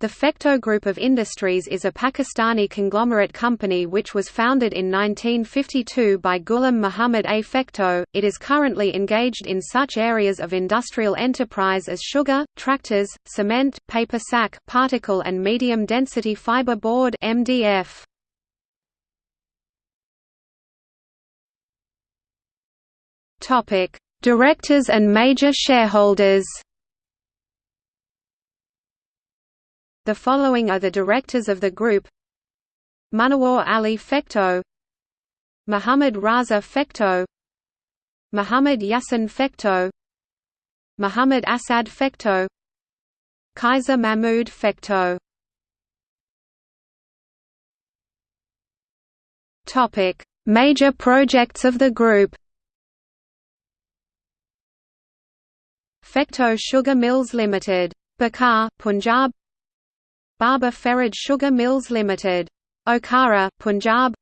The Fecto Group of Industries is a Pakistani conglomerate company which was founded in 1952 by Ghulam Muhammad A. Fecto. It is currently engaged in such areas of industrial enterprise as sugar, tractors, cement, paper sack, particle and medium density fiber board (MDF). Topic: Directors and major shareholders. The following are the directors of the group Munawar Ali Fecto Muhammad Raza Fecto Muhammad Yassin Fecto Muhammad Assad Fecto Kaiser Mahmoud Fecto Topic: Major projects of the group. Fecto Sugar Mills Limited, Bhakkar, Punjab. Baba Faraj Sugar Mills Limited. Okara, Punjab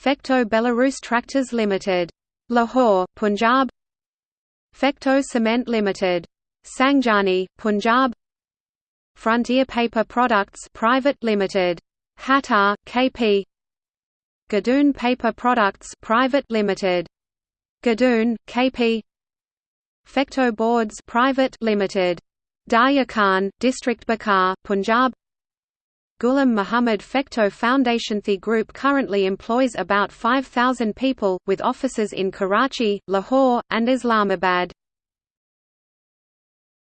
Fecto Belarus Tractors Limited. Lahore, Punjab Fecto Cement Limited. Sangjani, Punjab Frontier Paper Products Private Limited. Hattar, KP Gadoon Paper Products Private Limited. Gadoon, KP Fecto Boards Private Limited. Darya Khan, District Bhakkar, Punjab Ghulam Muhammad Fecto Foundation The group currently employs about 5,000 people, with offices in Karachi, Lahore, and Islamabad.